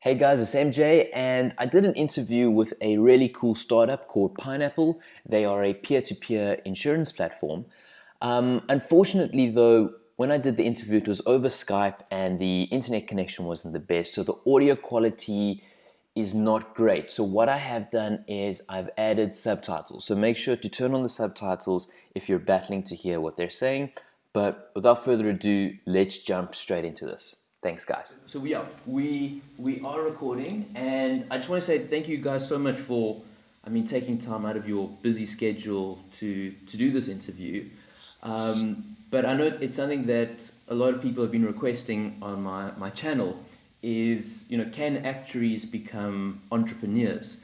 Hey guys, it's MJ, and I did an interview with a really cool startup called Pineapple. They are a peer to peer insurance platform. Um, unfortunately, though, when I did the interview, it was over Skype and the internet connection wasn't the best, so the audio quality is not great. So, what I have done is I've added subtitles. So, make sure to turn on the subtitles if you're battling to hear what they're saying. But without further ado, let's jump straight into this. Thanks, guys. So we are we we are recording, and I just want to say thank you guys so much for, I mean, taking time out of your busy schedule to to do this interview. Um, but I know it's something that a lot of people have been requesting on my my channel. Is you know can actuaries become entrepreneurs?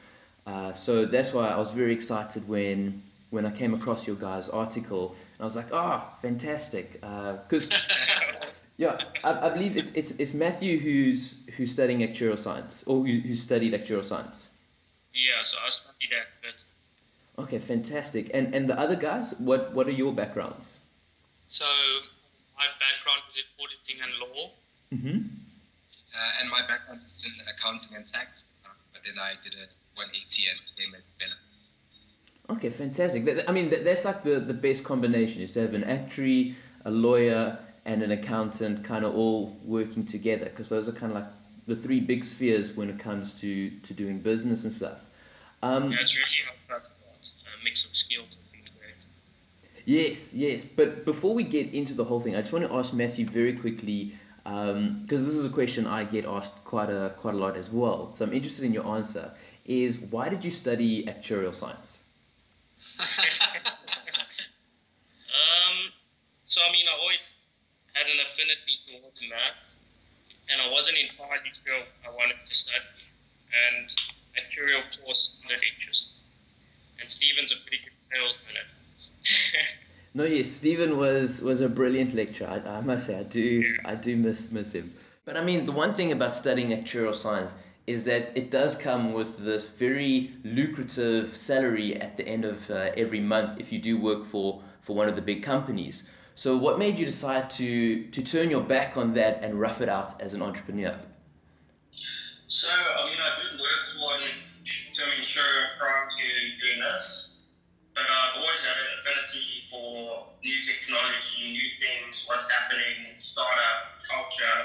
Uh, so that's why I was very excited when when I came across your guys' article. And I was like, oh, fantastic, because. Uh, Yeah, I, I believe it's, it's, it's Matthew who's who's studying actuarial science, or who, who studied actuarial science. Yeah, so I studied that. That's... Okay, fantastic. And and the other guys, what what are your backgrounds? So my background is in auditing and law. Mm-hmm. Uh, and my background is in accounting and tax, uh, but then I did a 180 and became a developer. Okay, fantastic. I mean, that's like the, the best combination is to have an actuary, a lawyer, and an accountant kind of all working together because those are kind of like the three big spheres when it comes to, to doing business and stuff. Um, yeah, it's really helped us a mix of skills. Yes, yes. But before we get into the whole thing, I just want to ask Matthew very quickly because um, this is a question I get asked quite a quite a lot as well. So I'm interested in your answer. Is why did you study actuarial science? maths, and I wasn't entirely sure I wanted to study. And actuarial course sounded interesting. And Stephen's a pretty good salesman at No, yes, Stephen was was a brilliant lecturer. I, I must say, I do yeah. I do miss miss him. But I mean, the one thing about studying actuarial science is that it does come with this very lucrative salary at the end of uh, every month if you do work for for one of the big companies. So, what made you decide to, to turn your back on that and rough it out as an entrepreneur? So, I mean, I did work for an term insurer prior to doing this, but I've always had an affinity for new technology, new things, what's happening, in startup culture,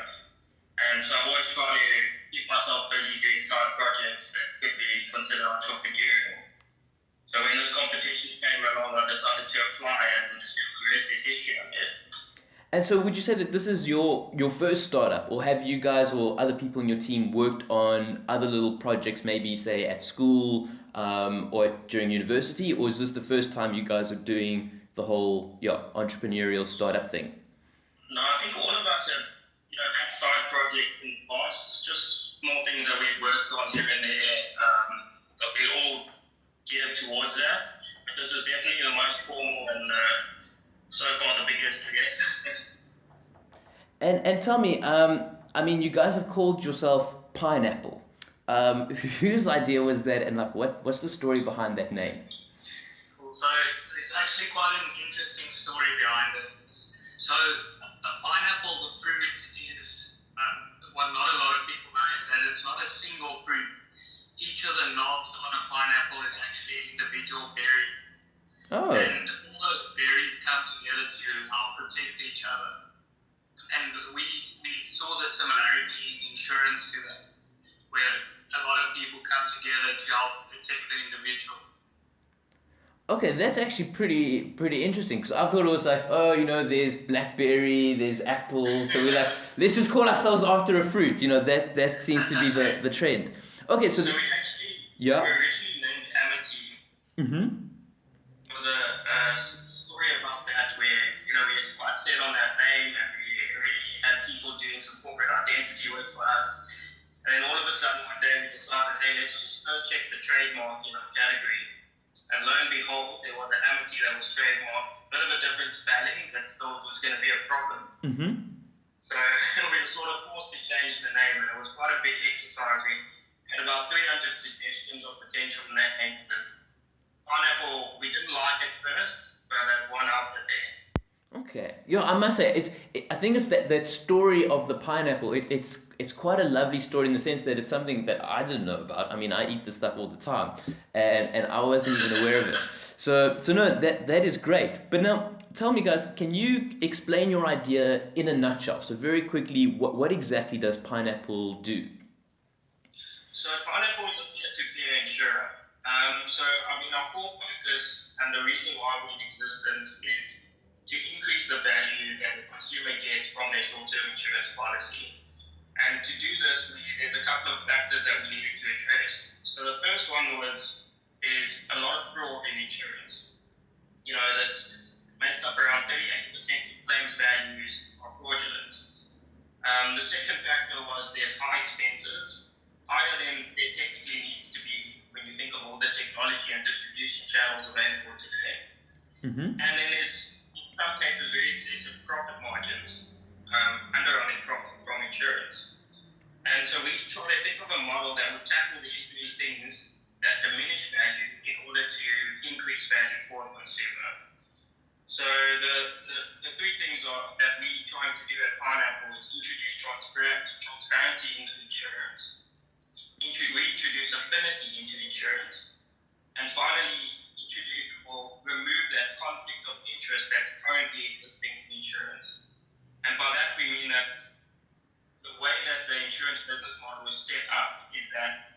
and so I've always tried to keep myself busy doing side projects that could be considered entrepreneurial. So when this competition came along, I decided to apply and the rest is history, I guess. and so, would you say that this is your your first startup, or have you guys or other people in your team worked on other little projects, maybe say at school um, or during university, or is this the first time you guys are doing the whole yeah entrepreneurial startup thing? No, I think all of us have you know had side projects in the past, just small things that we've worked on here and there. Um, that we all geared towards that. But this is definitely the most formal and uh, so far the biggest, I guess. and and tell me, um, I mean, you guys have called yourself Pineapple. Um, whose idea was that, and like, what what's the story behind that name? Cool. So it's actually quite an interesting story behind it. So a pineapple, the fruit is um, what not a lot of people know is that it's not a single fruit. Each of the knobs on a pineapple is actually an individual berry. Oh. And all those berries come together to help protect each other. And we, we saw the similarity in insurance to that, where a lot of people come together to help protect the individual. Okay, that's actually pretty pretty interesting. Because I thought it was like, oh, you know, there's blackberry, there's apple, so we're like, let's just call ourselves after a fruit. You know, that that seems to be the, the trend. Okay, so, so we actually yeah. we originally named Amity. Mm-hmm. Check the trademark, you know, category. And lo and behold, there was an Amity that was trademarked, a bit of a different spelling, but still was going to be a problem. Mm-hmm. So we were sort of forced to change the name, and it was quite a big exercise. We had about 300 suggestions of potential names. And pineapple, we didn't like it first, but that one out there. Okay. Yeah, I must say it's. It, I think it's that, that story of the pineapple. It, it's it's quite a lovely story in the sense that it's something that I didn't know about. I mean, I eat this stuff all the time, and and I wasn't even aware of it. So so no, that that is great. But now tell me, guys, can you explain your idea in a nutshell? So very quickly, what what exactly does pineapple do? So pineapple is a peer-to-peer insurer. Um, so I mean, our core focus and the reason why we existence is to increase the value that the consumer gets from their short-term insurance policy. And to do this, we, there's a couple of factors that we needed to address. So the first one was is a lot of fraud in insurance. You know that makes up around 38% of claims values are fraudulent. Um, the second factor was there's high expenses, higher than there technically needs to be when you think of all the technology and distribution channels available today. Mm-hmm. And then there's some cases very excessive profit margins, um, underwriting profit from insurance. And so we try to think of a model that would tackle these three things that diminish value in order to increase value for the consumer. So the, the, the three things are, that we're trying to do at Pineapple is introduce transparency, transparency into insurance, intro- we introduce affinity into insurance, and finally introduce or remove that conflict of interest that's currently existing in insurance. And by that we mean that the way that the insurance business model is set up is that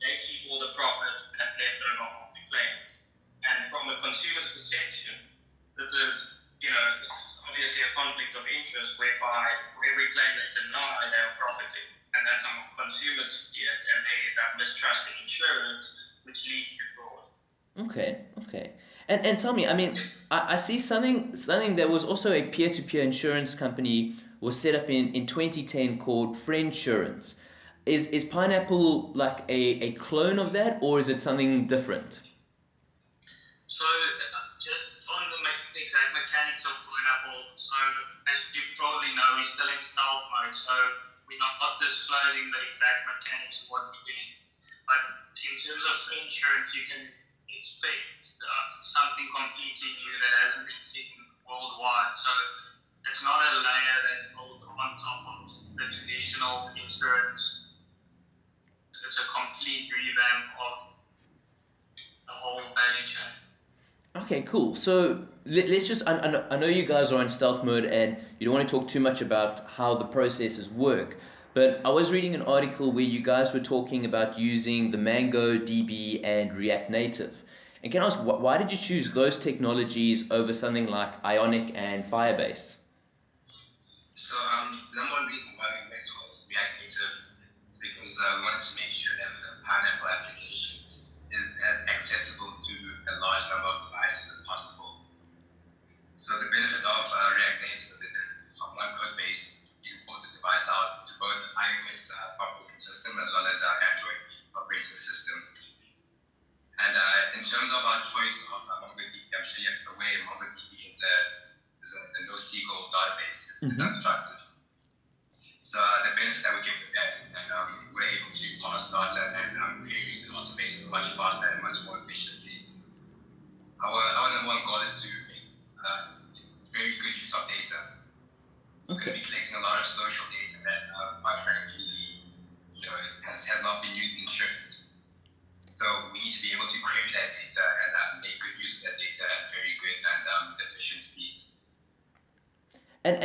they keep all the profit that's left over after claims. And from a consumer's perception, this is, you know, this is obviously a conflict of interest whereby for every claim they deny, they are profiting. And that's how consumers see it, and they end up mistrusting insurance, which leads to fraud. Okay, okay. And tell me, I mean, I, I see something something that was also a peer-to-peer insurance company was set up in, in 2010 called Friendsurance. Is is Pineapple like a, a clone of that, or is it something different? So, uh, just on the exact mechanics of Pineapple, so as you probably know, we're still in stealth mode, so we're not, not disclosing the exact mechanics of what we're doing. But in terms of insurance, you can expect uh, something completely new that hasn't been seen worldwide. So, it's not a layer that's built on top of the traditional insurance. It's a complete revamp of the whole value chain. Okay, cool. So let, let's just, I, I know you guys are in stealth mode and you don't want to talk too much about how the processes work, but I was reading an article where you guys were talking about using the MongoDB, and React Native. And can I ask, why did you choose those technologies over something like Ionic and Firebase? So um, the number one reason why we went with React Native is because uh, we wanted to make sure that the Pineapple application is as accessible to a large number of devices as possible. So the benefit of uh, React Native is that from one code base, you can port the device out to both iOS uh, operating system as well as uh, Android operating system. And uh, in terms of our choice of uh, MongoDB, I'm sure you're aware MongoDB is a, is a, a NoSQL database. It's, it's Mhm. unstructured. So uh, the benefit that we get with that is that um, we're able to parse data and um, query the database much faster and much more efficiently. Our, our number one goal is to make uh, very good use of data. We're going to Okay. be collecting a lot of social data that, uh, quite frankly, you know, has, has not been used in insurance. So we need to be able to query that data and uh, make good use of that data at very good and um, efficient speeds.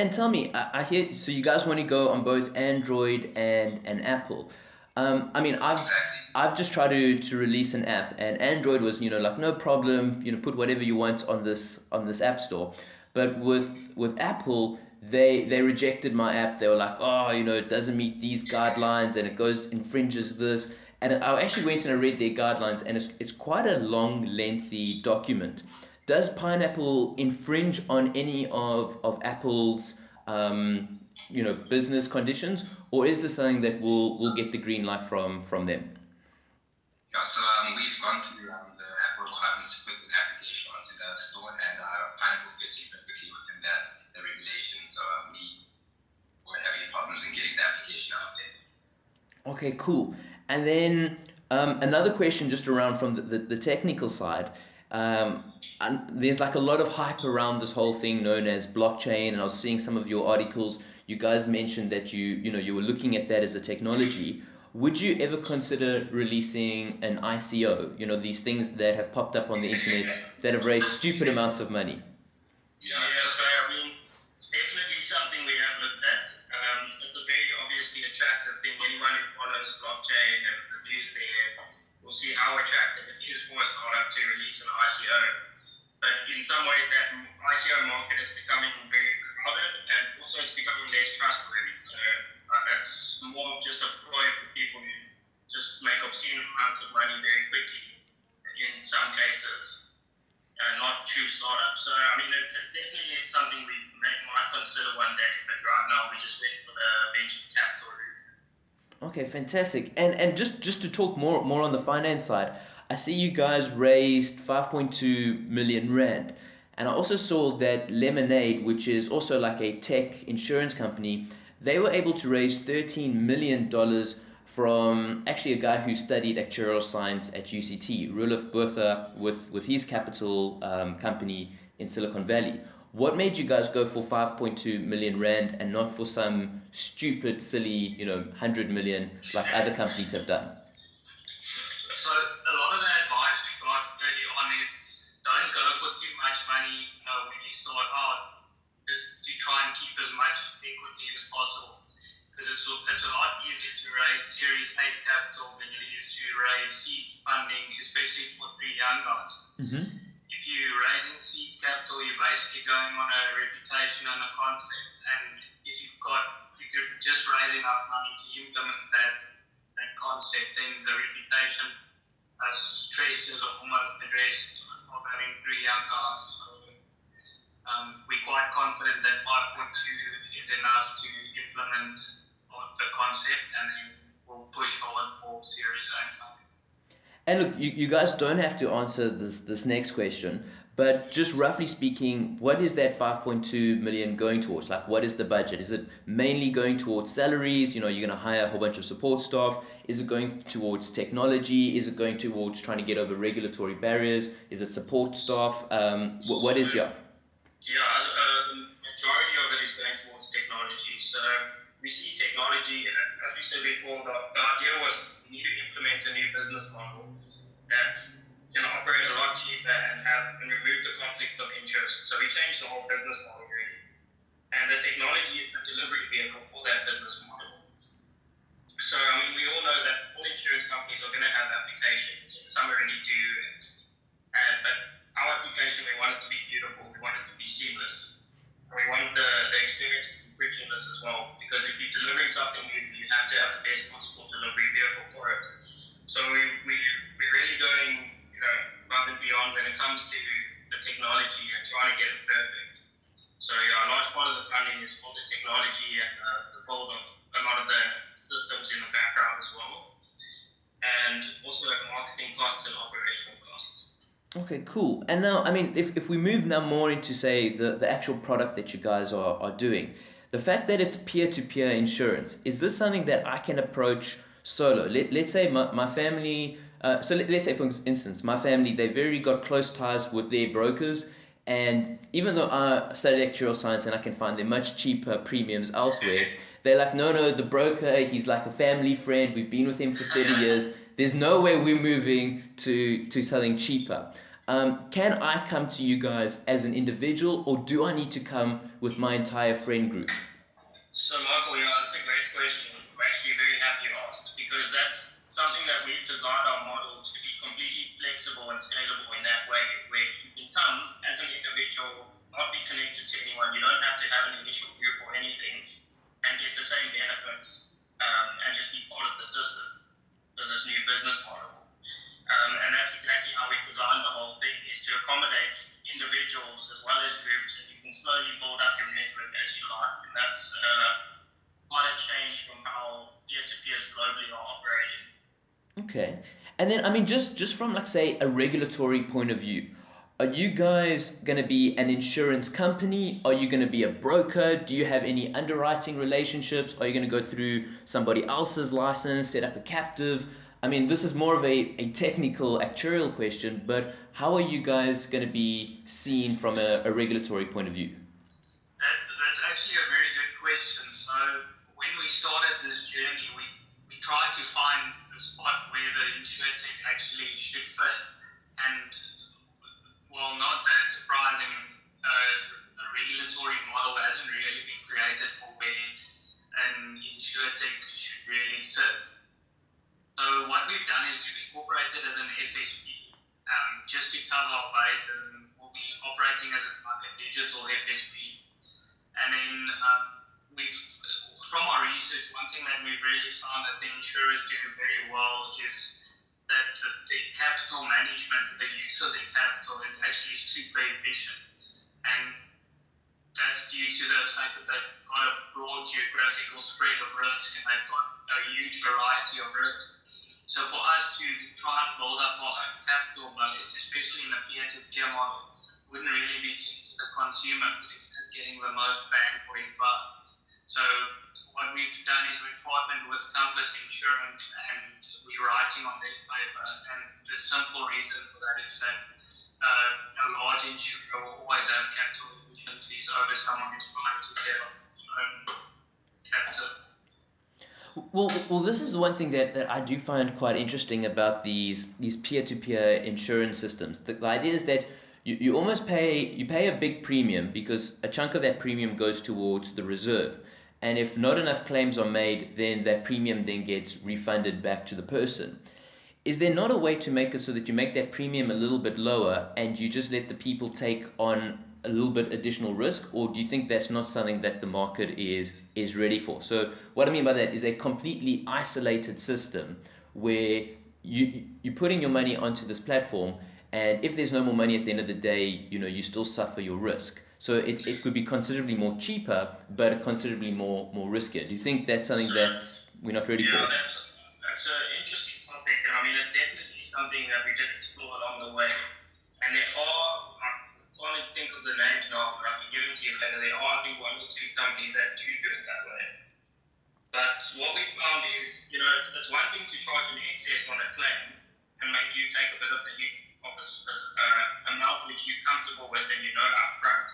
And, tell me, I, I hear, so you guys want to go on both Android and, and Apple. Um, I mean, I've, Exactly. I've just tried to, to release an app and Android was, you know, like no problem, you know, put whatever you want on this on this app store. But with with Apple, they they rejected my app. They were like, oh, you know, it doesn't meet these guidelines and it goes infringes this. And I actually went and I read their guidelines and it's it's quite a long, lengthy document. Does Pineapple infringe on any of, of Apple's um, you know business conditions, or is this something that will will get the green light from from them? Yeah, so um, we've gone through um, the Apple requirements to put an application onto the store, and uh, Pineapple fits in perfectly within the, the regulations. So um, we won't have any problems in getting the application out there. Okay, cool. And then um, another question just around from the, the, the technical side. Um, and there's like a lot of hype around this whole thing known as blockchain. And I was seeing some of your articles. You guys mentioned that you you know you were looking at that as a technology. Would you ever consider releasing an ICO? You know these things that have popped up on the internet that have raised stupid amounts of money. Yeah, yeah, so I mean, it's definitely something we have looked at. Um, it's a very obviously attractive thing. Anyone who follows blockchain and the news there will see how attractive it is for a startup to release an ICO. But in some ways, that ICO market is becoming very crowded and also it's becoming less trustworthy. So uh, that's more just a ploy for people who just make obscene amounts of money very quickly in some cases uh, not true startups. So I mean, it, it definitely is something we may, might consider one day, but right now we just went for the venture capital route. Okay, fantastic. And and just just to talk more more on the finance side, I see you guys raised 5.2 million rand. And I also saw that Lemonade, which is also like a tech insurance company, they were able to raise 13 million dollars from actually a guy who studied actuarial science at UCT, Roelof Botha, with, with his capital um, company in Silicon Valley. What made you guys go for 5.2 million rand and not for some stupid, silly, you know, 100 million like other companies have done? So a lot of the advice we got early on is don't go for too much money uh, when you start out, just to try and keep as much equity as possible because it's, it's a lot easier to raise Series A capital than it is to raise seed funding, especially for three young guys. Mm-hmm. If you're raising seed capital, you're basically going on a reputation and a concept. And if you've got, if you're just raising enough money to implement that, that concept, and the reputation uh, stress is almost addressed of having three young guys. So, um, we're quite confident that 5.2 is enough to implement the concept and then we'll push forward for Series A And look, you, you guys don't have to answer this, this next question, but just roughly speaking, what is that 5.2 million going towards? Like, what is the budget? Is it mainly going towards salaries? You know, you're going to hire a whole bunch of support staff. Is it going towards technology? Is it going towards trying to get over regulatory barriers? Is it support staff? Um, what, what is your? Yeah, uh, the majority of it is going towards technology. So we see technology, as we said before, the, the idea was we need to implement a new business model that can operate a lot cheaper and have and remove the conflict of interest. So we changed the whole business model really. And the technology is the delivery vehicle for that business model. So I mean we all know that all insurance companies are going to have applications, some are already do. Uh, but our application we want it to be beautiful, we want it to be seamless. And we want the, the experience to be frictionless as well. Because if you're delivering something new, you have to have the best possible delivery vehicle for it. So we, we, we're really going, you know, above and beyond when it comes to the technology and trying to get it perfect. So yeah, a large part of the funding is for the technology and uh, the build of a lot of the systems in the background as well. And also at operational costs. Okay, cool. And now, I mean, if, if we move now more into, say, the, the actual product that you guys are, are doing, the fact that it's peer-to-peer insurance, is this something that I can approach solo? Let, let's say my, my family, uh, so let, let's say for instance, my family, they've very got close ties with their brokers, and even though I studied actuarial science and I can find them much cheaper premiums elsewhere, they're like, no, no, the broker, he's like a family friend, we've been with him for 30 years, there's no way we're moving to, to something cheaper. Um, can I come to you guys as an individual, or do I need to come with my entire friend group? So, Michael, yeah, that's a great question. I'm actually very happy you asked because that's something that we've designed our model to be completely flexible and scalable in that way, where you can come as an individual, not be connected to anyone. You don't have to have an initial group or anything, and get the same benefits um, and just be part of the system. So, this new business model. Um, and that's exactly how we designed the whole thing, is to accommodate individuals as well as groups, and you can slowly build up your network as you like. And that's uh, quite a change from how peer-to-peers globally are operating. Okay. And then, I mean, just, just from, like, say, a regulatory point of view, are you guys going to be an insurance company? Are you going to be a broker? Do you have any underwriting relationships? Are you going to go through somebody else's license, set up a captive? I mean, this is more of a, a technical actuarial question, but how are you guys going to be seen from a, a regulatory point of view? That, that's actually a very good question. So when we started this journey, we, we tried to find the spot where the insurtech actually should fit. And well, not that surprising, uh, a regulatory model hasn't really been created for where an insurtech should really sit. So what we've done is we've incorporated as an FSP, um, cover our bases, and we'll be operating as like a digital FSP. And then um, we've, from our research, one thing that we've really found that the insurers do very well is that the, the capital management, the use of the capital is actually super efficient. And that's due to the fact that they've got a broad geographical spread of risk and they've got a huge variety of risk. So for us to try and build up our own capital base, especially in the peer-to-peer model, wouldn't really be fair to the consumer because it's getting the most bang for his buck. So what we've done is we've partnered with Compass Insurance and we're writing on their paper. And the simple reason for that is that uh, a large insurer will always have capital efficiencies over someone who's trying to set up its own capital. Well, well, this is the one thing that, that I do find quite interesting about these these peer-to-peer insurance systems. The, the idea is that you, you almost pay you pay a big premium because a chunk of that premium goes towards the reserve. And if not enough claims are made, then that premium then gets refunded back to the person. Is there not a way to make it so that you make that premium a little bit lower and you just let the people take on a little bit additional risk, or do you think that's not something that the market is is ready for? So what I mean by that is a completely isolated system where you you're putting your money onto this platform, and if there's no more money at the end of the day, you know you still suffer your risk. So it, it could be considerably more cheaper, but considerably more more riskier. Do you think that's something that we're not ready yeah, for? that's, that's an interesting topic. I mean, it's definitely something that we did explore along the way. And there are, think of the names now, but I can give to you later. There are only one or two companies that do do it that way. But what we found is, you know, it's, it's one thing to charge an excess on a claim and make you take a bit of the hit of a uh, amount which you're comfortable with and you know upfront.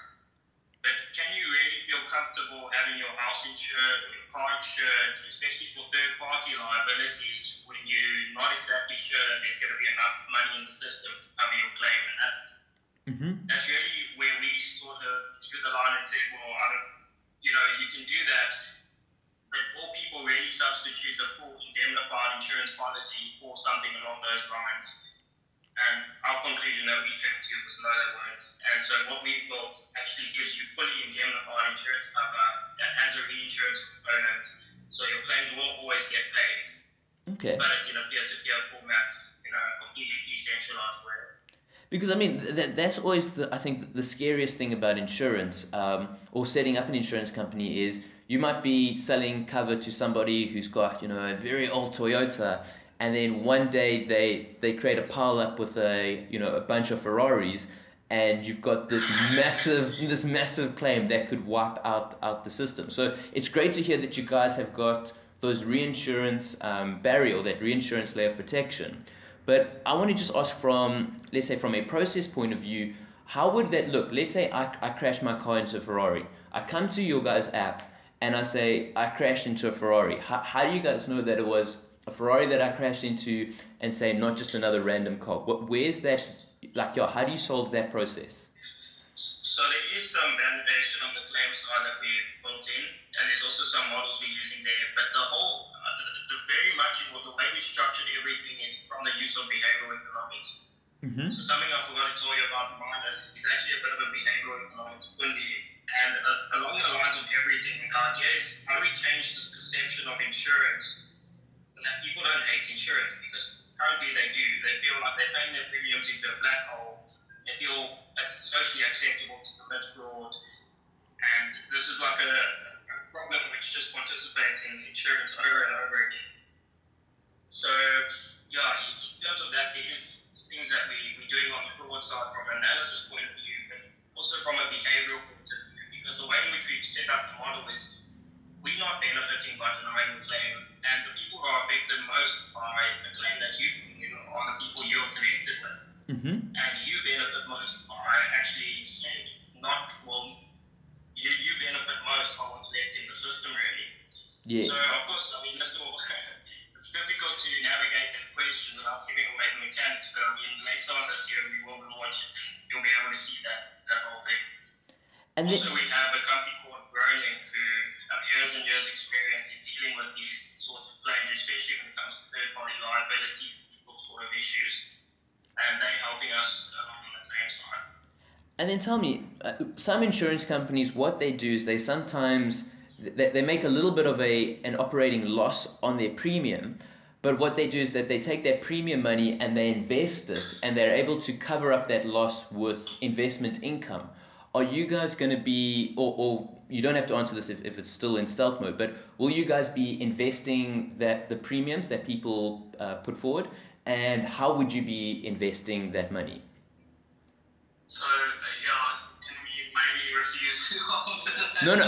But can you really feel comfortable having your house insured, your car insured, especially for third party liabilities when you're not exactly sure that there's going to be enough money in the system to cover your claim? And that's Mm-hmm. that's really where we sort drew the line and said, well, I don't, you know, you can do that, but all people really substitute a full indemnified insurance policy for something along those lines. And our conclusion that we came to was no, they weren't. And so what we built actually gives you fully indemnified insurance cover that has a reinsurance component, so your claims will always get paid, Okay. but it's in a peer-to-peer format, in a completely decentralized way. Because I mean, that, that's always the I think the scariest thing about insurance um, or setting up an insurance company is you might be selling cover to somebody who's got you know a very old Toyota, and then one day they they create a pile up with a you know a bunch of Ferraris, and you've got this massive this massive claim that could wipe out out the system. So it's great to hear that you guys have got those reinsurance um, barrier or that reinsurance layer of protection. But I want to just ask from, let's say, from a process point of view, how would that look? Let's say I, I crash my car into a Ferrari. I come to your guys' app and I say I crashed into a Ferrari. How, how do you guys know that it was a Ferrari that I crashed into and say not just another random car? What, where's that, like, yeah, how do you solve that process? So there is some validation on the claim side that we built in, and there's also some models we're using there. But the whole, uh, the, the very much, well, the way we structured everything is from the use of behavioral economics. Mm-hmm. So something I forgot to tell you about Minus is actually a bit of a behavioral economics fundi. And uh, along the lines of everything, the idea is how do we change this perception of insurance and that people don't hate insurance because currently they do. They feel like they're paying their premiums into a black hole. They feel it's socially acceptable to commit fraud. And this is like a, a problem which just participates in insurance over and over again. So, yeah, in in terms of that, there is things that we, we're doing side from an analysis point of view, but also from a behavioral point of view, because the way in which we've set up the model is we're not benefiting by denying the claim, and the people who are affected most by a claim that mm-hmm. and you benefit most by actually not well. You, you benefit most by what's left in the system, really. Yes. So of course, I mean, this all, it's difficult to navigate that question without giving away the mechanics. But I mean, later on this year, we will launch it, and you'll be able to see that that whole thing. And also, we have a company called Growlink who have years and years experience in dealing with these sorts of claims, especially when it comes to third-party liability, people sort of issues, and they're helping us uh, on the claim side. And then tell me, uh, some insurance companies, what they do is they sometimes they, they make a little bit of a an operating loss on their premium, but what they do is that they take their premium money and they invest it, and they're able to cover up that loss with investment income are you guys going to be, or, or you don't have to answer this if, if it's still in stealth mode, but will you guys be investing that the premiums that people uh, put forward, and how would you be investing that money? So, No, no,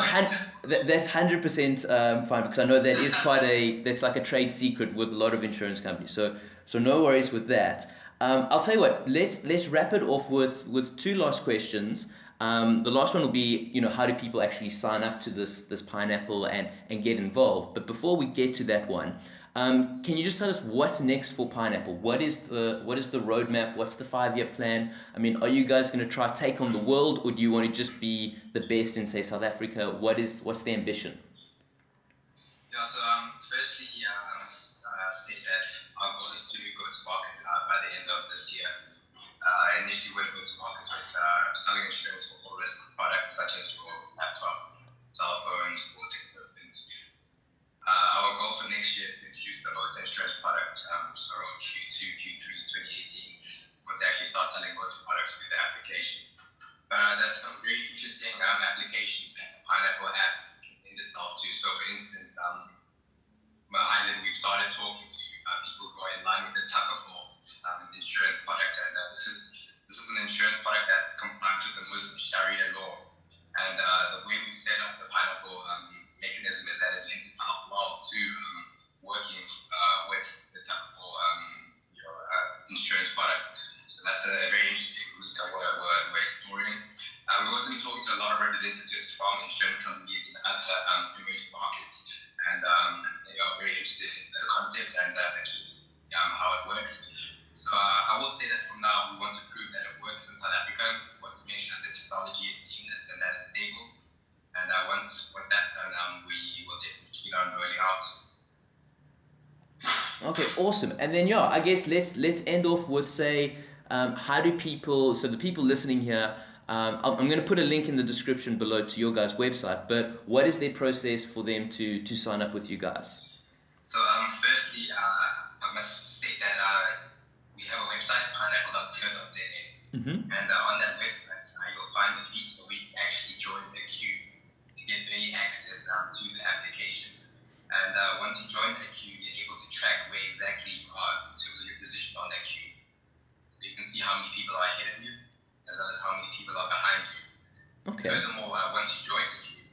that, that's hundred percent um, fine because I know that is quite a that's like a trade secret with a lot of insurance companies. So, so no worries with that. Um, I'll tell you what. Let's let's wrap it off with with two last questions. Um, the last one will be, you know, how do people actually sign up to this this pineapple and and get involved? But before we get to that one, um, can you just tell us what's next for pineapple? What is the what is the roadmap? What's the five year plan? I mean, are you guys going to try take on the world, or do you want to just be the best in say South Africa? What is what's the ambition? Yeah. So um, firstly, uh, I must uh, state that our goal is to go to market uh, by the end of this year. Uh, initially, we're going to market with uh, selling insurance risk products such as your laptop, cell phone, sports equipment. Uh, our goal for next year is to introduce a motor insurance product, um, so around Q2, Q3 2018, we'll actually start selling motor products through the application. Uh, there's some very interesting um, applications that the Pineapple app in itself too. So for instance, um, Highland, we've started talking to uh, people who are in line with the Takaful um, insurance product, and uh, this is this is an insurance product that's compliant with the Muslim Sharia law. And uh, the way we set up the pineapple um, mechanism is that it lends itself well to um, working uh, with the type of um, you know, uh, insurance products. So that's a very interesting route that we're, we're, we're exploring. Uh, we've also been talking to a lot of representatives from insurance companies in other um, emerging markets, and um, they are very interested in the concept and uh, um, how it works. So uh, I will say that from now we want to prove that it works in South Africa. We want to make sure that the technology is seamless and that it's stable. And uh, once once that's done, um, we will definitely keep on rolling out. Okay, awesome. And then yeah, I guess let's let's end off with say, um, how do people? So the people listening here. Um, I'm going to put a link in the description below to your guys' website, but what is their process for them to, to sign up with you guys? So, um, firstly, uh, I must state that uh, we have a website, pineapple.co.za. Mm-hmm. And uh, on that website, uh, you'll find the feature where you actually join the queue to get early access um, to the application. And uh, once you join the queue, you're able to track where exactly you are in terms of your position on that queue. So you can see how many people are ahead of you, as well as how many people are behind you. Okay. Furthermore, uh, once you join the queue,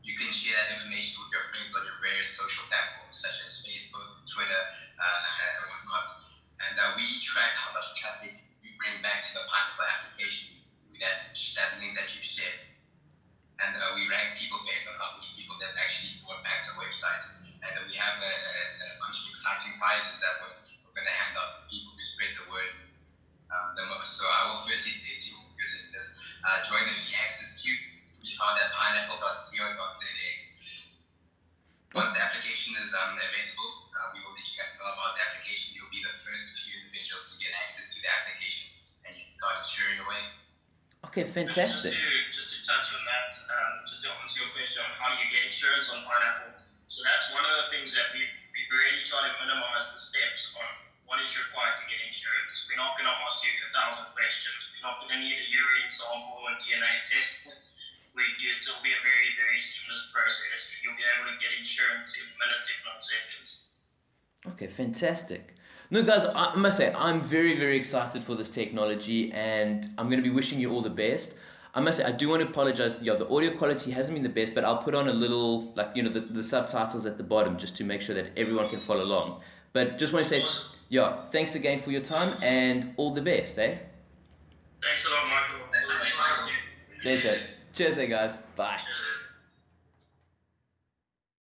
you can share that information with your friends on your various social platforms such as Facebook, Twitter, uh, and whatnot. And uh, we track how much traffic you bring back to the Pineapple application with that, that link that you've shared. And uh, we rank people based on how many people that actually brought back to the website. And uh, we have a, a, a, bunch of exciting prizes that we're, we're going to hand out to people who spread the word um, the most. So I will firstly say to your listeners, uh, join the access queue. We found at pineapple.co.za. Once the application is um, available, uh, we will let you guys know about the application be the first few individuals to get access to the application and you can start insuring away. Okay, fantastic. Just to, just to touch on that, um, just to answer your question on how you get insurance on Pineapple. So that's one of the things that we we really try to minimize the steps on what is required to get insurance. We're not going to ask you a thousand questions. We're not going to need a urine sample or DNA test. We, it'll be a very, very seamless process. You'll be able to get insurance in minutes, if not seconds. Okay, fantastic. No, guys, I must say, I'm very, very excited for this technology and I'm going to be wishing you all the best. I must say, I do want to apologize. Yeah, the audio quality hasn't been the best, but I'll put on a little, like, you know, the, the subtitles at the bottom just to make sure that everyone can follow along. But just want to say, yeah, thanks again for your time and all the best, eh? Thanks a lot, Michael. Thanks, Michael. Pleasure. Cheers, eh, guys. Bye. Cheers.